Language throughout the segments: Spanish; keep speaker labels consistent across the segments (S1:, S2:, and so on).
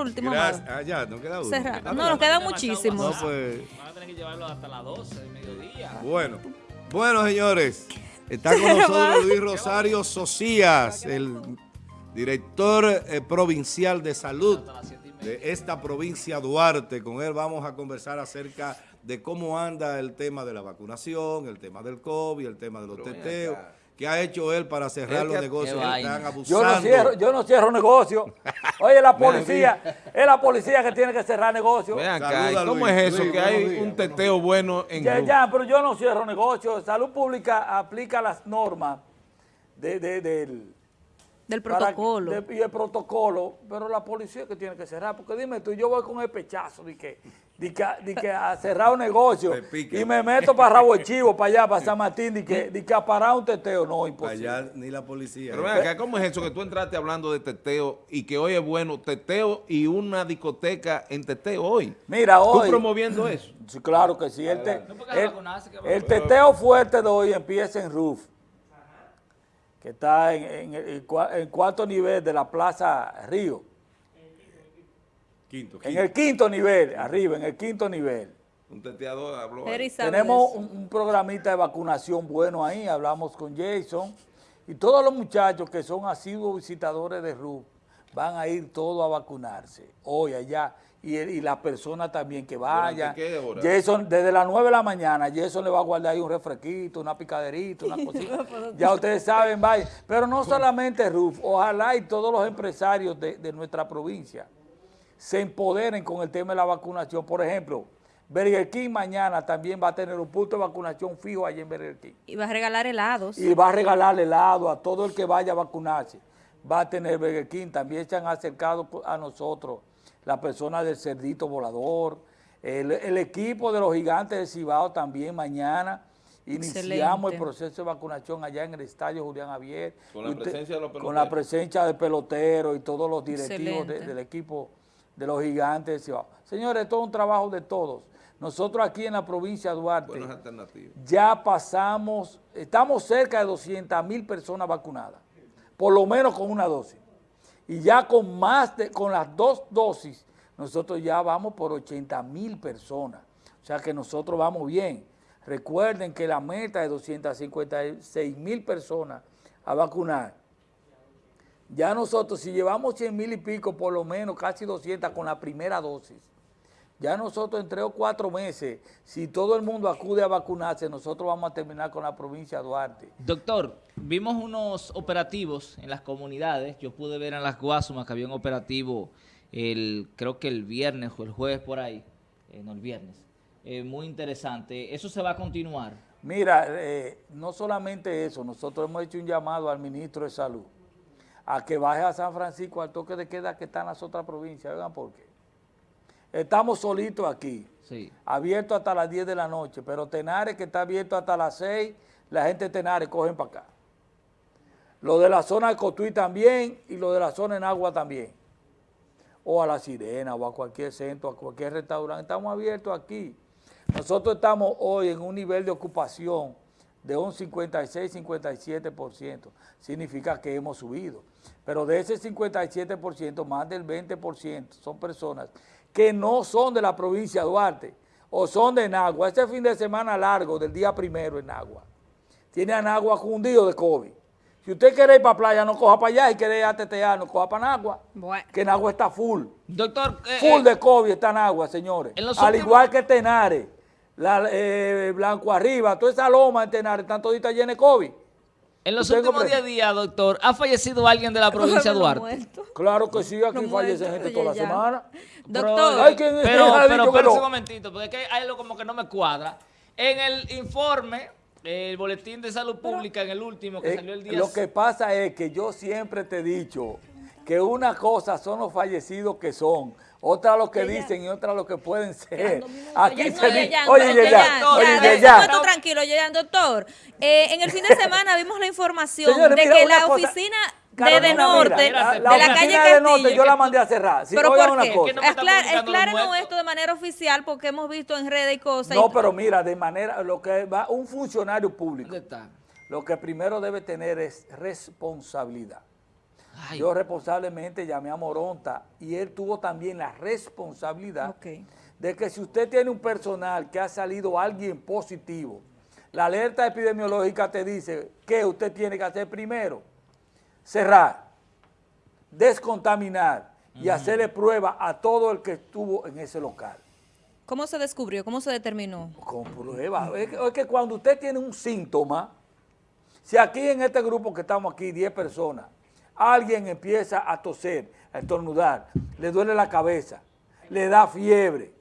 S1: último,
S2: Gracias. Ah, ya, no queda uno.
S1: Cerra- No, nos quedan
S2: No,
S1: muchísimos.
S2: pues,
S3: Van a tener que llevarlo hasta las 12 del mediodía.
S2: bueno. Bueno, señores, está con nosotros Luis Rosario Socias, el director eh, provincial de salud de esta provincia Duarte. Con él vamos a conversar acerca de cómo anda el tema de la vacunación, el tema del COVID, el tema de los teteos. ¿Qué ha hecho él para cerrar
S4: Es
S2: los
S4: que-
S2: negocios que están
S4: Yo
S2: abusando?
S4: no cierro, yo no cierro negocio. Oye, la policía, es la policía que tiene que cerrar negocio.
S5: Ven acá,
S2: Saluda,
S5: ¿y ¿cómo
S2: Luis.
S5: es eso?
S2: Luis,
S5: que hay
S2: días,
S5: un teteo bueno en
S4: Ya, ya, pero yo no cierro negocio. Salud Pública aplica las normas de, de- del
S1: Del
S4: para-
S1: protocolo.
S4: de- y el protocolo, pero la policía que tiene que cerrar. Porque dime tú, yo voy con el pechazo de que, de que, de que a cerrar un negocio y me meto para Rabo Chivo, para allá, para San Martín, de que, de que a parar un teteo. No, imposible.
S2: Allá ni la policía.
S5: Pero ven acá, ¿cómo es eso que tú entraste hablando de teteo y que hoy es bueno teteo y una discoteca en teteo hoy?
S4: Mira,
S5: ¿Tú
S4: hoy...
S5: promoviendo eso?
S4: Sí, claro que sí. El, te- el teteo fuerte de hoy empieza en Roof, que está en, en el cua- en cuarto nivel de la Plaza Río.
S2: Quinto,
S4: En
S2: quinto.
S4: el quinto nivel, arriba, en el quinto nivel.
S5: Un teteador habló.
S4: Tenemos un, un programita de vacunación bueno ahí, hablamos con Jason. Y todos los muchachos que son asiduos visitadores de RUF van a ir todos a vacunarse hoy allá. Y, el- y las personas también que
S5: qué hora?
S4: Jason, desde las 9 de la mañana, Jason le va a guardar ahí un refresquito, una picaderita, una cosita. ya ustedes saben, vaya. Pero no solamente RUF, ojalá y todos los empresarios de, de nuestra provincia se empoderen con el tema de la vacunación. Por ejemplo, Burger King mañana también va a tener un punto de vacunación fijo allí en Burger King.
S1: Y va a regalar helados.
S4: Y va a regalar helado a todo el que vaya a vacunarse. Va a tener Burger King. También se han acercado a nosotros la persona del Cerdito Volador, el, el equipo de los gigantes de Cibao también mañana. Iniciamos el proceso de vacunación allá en el estadio Julián Javier.
S5: Con la
S4: Usted-
S5: presencia de los
S4: Con
S5: peloteros.
S4: la presencia del pelotero y todos los directivos de- del equipo de los gigantes de Cibao. Señores, esto es un trabajo de todos. Nosotros aquí en la provincia de Duarte ya pasamos, estamos cerca de 200 mil personas vacunadas, por lo menos con una dosis. Y ya con más de, con las dos dosis, nosotros ya vamos por 80 mil personas. O sea que nosotros vamos bien. Recuerden que la meta es 256 mil personas a vacunar. Ya nosotros, si llevamos 100 mil y pico, por lo menos casi 200 con la primera dosis, ya nosotros en tres o cuatro meses, si todo el mundo acude a vacunarse, nosotros vamos a terminar con la provincia de Duarte.
S3: Doctor, vimos unos operativos en las comunidades. Yo pude ver en las Guasumas que había un operativo, el, creo que el viernes o el jueves por ahí, eh, no el viernes. Eh, muy interesante. ¿Eso se va a continuar?
S4: Mira, eh, no solamente eso, nosotros hemos hecho un llamado al ministro de Salud a que baje a San Francisco al toque de queda que está en las otras provincias. Oigan por qué. Estamos solitos aquí.
S3: Sí.
S4: abierto hasta las 10 de la noche, pero Tenares que está abierto hasta las 6, la gente de Tenares cogen para acá. Lo de la zona de Cotuí también y lo de la zona en Agua también. O a La Sirena o a cualquier centro, a cualquier restaurante. Estamos abiertos aquí. Nosotros estamos hoy en un nivel de ocupación de un 56-57%. Significa que hemos subido. Pero de ese 57%, más del 20% son personas que no son de la provincia de Duarte o son de Nagua. Ese fin de semana largo del día primero en Nagua. Tiene a Nagua cundido de COVID. Si usted quiere ir para playa, no coja para allá. Y quiere ir a tetear, no coja para Nagua.
S1: Bueno.
S4: Que Nagua está full.
S3: Doctor, eh,
S4: Full
S3: eh,
S4: de COVID está en agua, señores.
S3: En los
S4: Al
S3: últimos-
S4: igual que Tenares, la, eh, Blanco Arriba, toda esa loma en Tenares, están toditas llenas de COVID.
S3: En los últimos
S4: comprende.
S3: 10 días, doctor, ¿ha fallecido alguien de la provincia de Duarte?
S4: Claro que sí, aquí fallece gente toda la semana.
S1: Doctor,
S4: Ay, ¿quién-
S3: pero, pero,
S4: no?
S3: un momentito, porque es que hay algo como que no me cuadra. En el informe, el boletín de salud pública, en el último que
S4: Eh,
S3: salió el día...
S4: lo que pasa es que yo siempre te he dicho que una cosa son los fallecidos que son, otra lo que dicen y otra lo que pueden ser. Aquí
S1: Oye,
S4: se
S1: oye,
S4: dice, oye,
S1: oye,
S4: ya,
S1: Yan,
S4: oye,
S1: ya, tranquilo, Yan, doctor. Eh, en el fin de semana vimos la información
S4: Señores,
S1: de
S4: mira,
S1: que la
S4: cosa-
S1: oficina de,
S4: Carolina,
S1: de
S4: mira,
S1: Norte,
S4: la,
S1: de
S4: la
S1: la calle
S4: de Norte yo la mandé a cerrar. Sí,
S1: ¿Pero por qué?
S4: cosa.
S3: Los
S1: aclárenos esto de manera oficial porque hemos visto en redes y cosas.
S4: No,
S1: y-
S4: pero mira, de manera, lo que va, un funcionario público, lo que primero debe tener es responsabilidad.
S3: Ay.
S4: Yo responsablemente llamé a Moronta y él tuvo también la responsabilidad de que si usted tiene un personal que ha salido alguien positivo, la alerta epidemiológica te dice que usted tiene que hacer primero, cerrar, descontaminar y hacerle prueba a todo el que estuvo en ese local.
S1: ¿Cómo se descubrió? ¿Cómo se determinó?
S4: Con prueba. Es que, es que cuando usted tiene un síntoma, si aquí en este grupo que estamos aquí, 10 personas, alguien empieza a toser, a estornudar, le duele la cabeza, le da fiebre,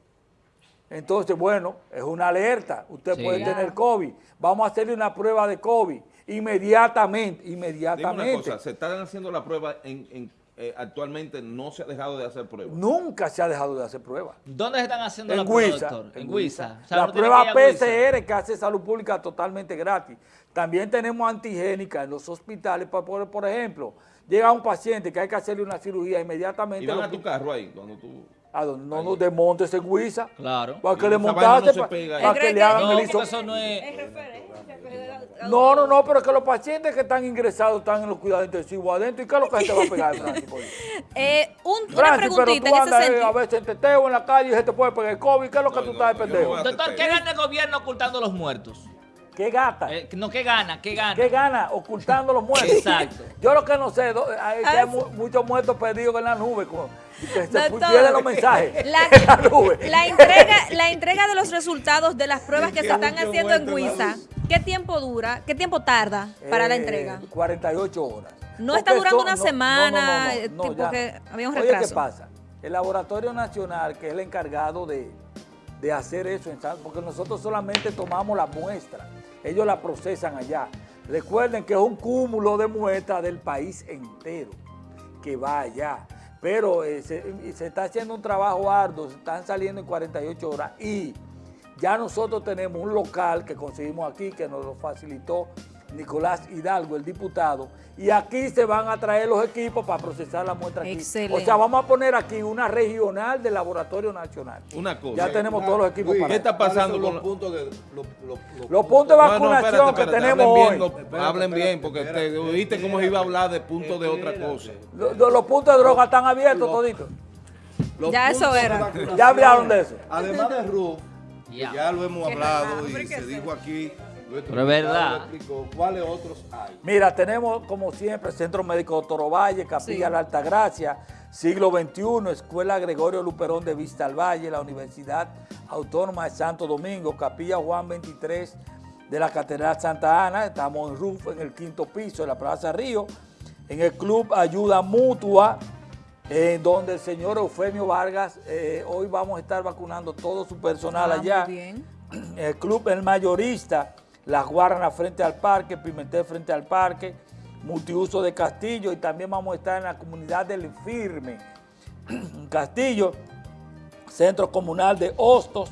S4: entonces, bueno, es una alerta. Usted
S3: Sí.
S4: puede tener COVID. Vamos a hacerle una prueba de COVID inmediatamente,
S5: Dime
S4: inmediatamente.
S5: una cosa, se están haciendo la prueba en, en- eh, actualmente no se ha dejado de hacer pruebas.
S4: Nunca se ha dejado de hacer pruebas.
S3: ¿Dónde se están haciendo
S4: En
S3: la prueba,
S4: Huiza.
S3: doctor? En. O sea,
S4: la prueba
S3: que.
S4: PCR que hace Salud Pública totalmente gratis. También tenemos antigénica en los hospitales. Por, por- por ejemplo, llega un paciente que hay que hacerle una cirugía inmediatamente.
S5: Y van a tu carro ahí cuando tú...
S4: a donde no nos desmontes en Huiza.
S3: Claro.
S4: Para que
S5: Y
S4: le montaste,
S5: no
S4: para que le hagan
S3: No,
S4: el
S3: eso no es...
S4: No, no, no, pero que los pacientes que están ingresados están en los cuidados intensivos adentro. ¿Y qué es lo que se te va a pegar, Francis?
S1: Eh, un- una
S4: Francis, pero
S1: preguntita
S4: tú
S1: en ese
S4: eh, a veces en teteo en la calle y se te puede pegar el COVID. ¿Qué es lo que
S5: No,
S4: tú
S5: no,
S4: estás de pendejo?
S3: Doctor, ¿qué gana el gobierno ocultando los muertos?
S4: ¿Qué gata?
S3: Eh, no, ¿qué gana? ¿Qué gana?
S4: ¿Qué gana? Ocultando los muertos.
S3: Exacto.
S4: Yo lo que no sé, do- hay,
S1: Ah,
S4: hay mu- muchos muertos perdidos en la nube. con- que se pierden los mensajes
S1: La,
S4: en la nube.
S1: la entrega, la entrega de los resultados de las pruebas que se están haciendo en Huiza, ¿qué tiempo dura? ¿Qué tiempo tarda para la
S4: Eh,
S1: entrega?
S4: 48 horas.
S1: No
S4: Porque
S1: está durando una
S4: no,
S1: semana,
S4: no, no, no,
S1: tipo
S4: ya
S1: que
S4: no.
S1: había un
S4: Oye, ¿qué
S1: retraso.
S4: pasa? El Laboratorio Nacional, que es el encargado de, de hacer eso, porque nosotros solamente tomamos la muestra, ellos la procesan allá. Recuerden que es un cúmulo de muestras del país entero que va allá. Pero eh, se, se está haciendo un trabajo arduo, se están saliendo en 48 horas y ya nosotros tenemos un local que conseguimos aquí, que nos lo facilitó Nicolás Hidalgo, el diputado, y aquí se van a traer los equipos para procesar la muestra aquí.
S1: Excelente.
S4: O sea, vamos a poner aquí una regional del Laboratorio Nacional.
S5: Una cosa.
S4: Ya tenemos todos los equipos
S2: Luis,
S4: para
S5: ¿qué está
S2: ¿cuáles
S5: pasando con
S2: los
S5: la-
S2: puntos de los, los- los
S4: Los puntos de
S5: No, no,
S4: vacunación
S5: espérate,
S4: que tenemos
S5: hablen
S4: hoy.
S5: bien, lo-
S2: Espérate,
S5: hablen bien, porque
S2: espérate,
S5: te oíste cómo iba a hablar de puntos de otra cosa.
S4: Los, los puntos de droga están abiertos toditos.
S2: los
S1: Ya eso era.
S4: Ya hablaron de eso.
S2: Además de RUF,
S3: Ya.
S2: ya lo hemos hablado y
S1: ¿por qué
S2: se dijo aquí.
S3: Pero es verdad.
S2: ¿Cuáles otros hay?
S4: Mira, tenemos como siempre Centro Médico Doctor Ovalle, Capilla
S1: Sí.
S4: La Altagracia, Siglo XXI, Escuela Gregorio Luperón de Vista al Valle, la Universidad Autónoma de Santo Domingo, Capilla Juan 23 de la Catedral Santa Ana, estamos en RUF, en el quinto piso de la Plaza Río, en el Club Ayuda Mutua, en donde el señor Eufemio Vargas, eh, hoy vamos a estar vacunando todo su personal
S1: Ah,
S4: allá
S1: muy bien.
S4: el club El Mayorista, Las Guaranas frente al parque, Pimentel frente al parque, Multiuso de Castillo y también vamos a estar en la comunidad del Firme, Castillo, Centro Comunal de Hostos,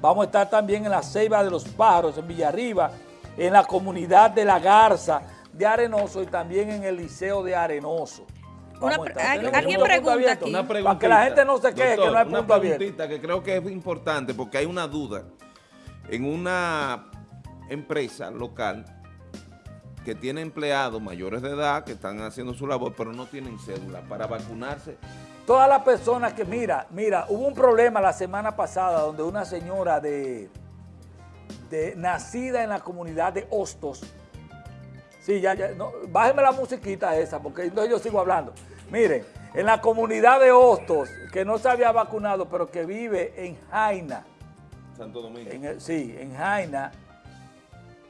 S4: vamos a estar también en la Ceiba de los Pájaros, en Villarriba, en la comunidad de La Garza de Arenoso y también en el Liceo de Arenoso.
S1: Una alguien pregunta aquí.
S5: Una
S1: Para
S4: que la gente no se queje que no hay
S5: una
S4: punto abierto.
S5: preguntita que creo que es importante porque hay una duda. En una empresa local que tiene empleados mayores de edad que están haciendo su labor, pero no tienen cédula para vacunarse.
S4: Todas las personas que, mira, mira, hubo un problema la semana pasada donde una señora de, de nacida en la comunidad de Hostos, sí, ya, ya, no, bájeme la musiquita esa, porque entonces yo sigo hablando. Miren, en la comunidad de Hostos, que no se había vacunado, pero que vive en Jaina,
S5: Santo Domingo.
S4: en sí, en Jaina,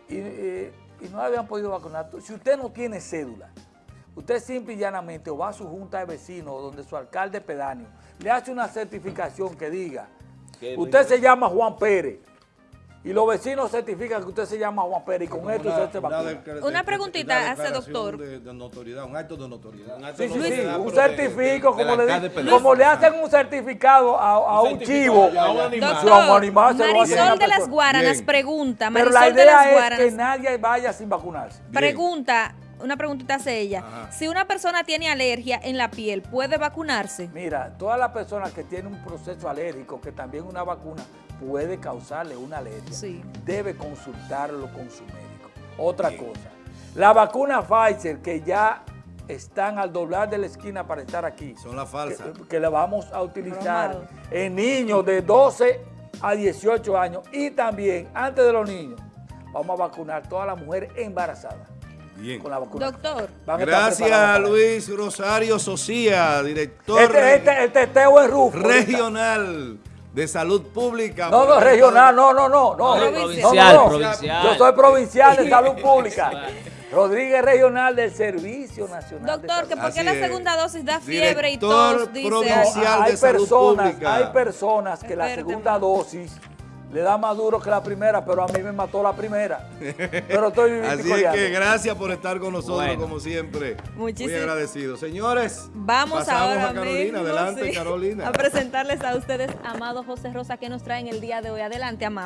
S4: y, eh, y no habían podido vacunar. Si usted no tiene cédula, usted simple y llanamente o va a su junta de vecinos donde su alcalde pedáneo le hace una certificación que diga, usted se llama Juan Pérez, y los vecinos certifican que usted se llama Juan Pérez, y con esto usted se vacuna.
S1: Una
S2: de-
S1: preguntita hace, doctor.
S2: De, de notoriedad, un acto de notoriedad.
S5: Un acto
S4: Sí,
S5: de
S4: sí, sí,
S5: notoriedad,
S4: un
S5: pero de-
S4: certifico,
S5: de- de
S4: como, le,
S5: Pedáneo.
S4: como le hacen un certificado a, a un chivo.
S5: a un animal.
S4: Sí, un
S1: Doctor,
S4: animal se
S1: Marisol de las. Guaranas
S2: Bien.
S1: pregunta,
S4: Pero
S1: Marisol
S4: la
S1: de las
S4: idea es
S1: Guaranas
S4: que nadie vaya sin vacunarse.
S2: Bien.
S1: pregunta, una preguntita hace ella.
S2: Ajá.
S1: Si una persona tiene alergia en la piel, ¿puede vacunarse?
S4: Mira, todas las personas que tienen un proceso alérgico, que también una vacuna puede causarle una alergia,
S1: Sí.
S4: debe consultarlo con su médico. Otra cosa, la vacuna Pfizer, que ya están al doblar de la esquina para estar aquí.
S2: Son las falsas.
S4: Que, que la vamos a utilizar
S1: Bromado.
S4: en niños de 12 a 18 años y también, antes de los niños, vamos a vacunar todas las mujeres embarazadas
S2: Bien.
S4: con la vacuna.
S1: Doctor,
S4: a
S2: Gracias Luis Rosario Socía, director.
S4: Este, este, el teteo es Rufo. ahorita.
S2: regional de salud pública.
S4: No, no, regional, no, no, no. no.
S3: Provincial,
S4: No, no, no.
S3: provincial.
S4: Yo soy provincial de salud pública. Rodríguez Regional del Servicio Nacional de
S1: doctor,
S4: Salud.
S1: que por qué
S2: Así
S1: la
S2: es.
S1: segunda dosis da fiebre y tos, dice.
S2: provincial.
S4: hay
S2: de salud
S4: personas,
S2: pública.
S4: hay personas que la segunda dosis le da más duro que la primera, pero a mí me mató la primera. Pero estoy viviendo
S2: Así es que gracias por estar con nosotros
S3: Bueno.
S2: como siempre. Muy
S1: Muchísimas-
S2: agradecidos. Señores,
S1: Vamos ahora
S2: a Carolina.
S1: mismo,
S2: Adelante,
S1: sí,
S2: Carolina.
S1: a presentarles a ustedes Amado José Rosa que nos trae en el día de hoy. Adelante, Amado.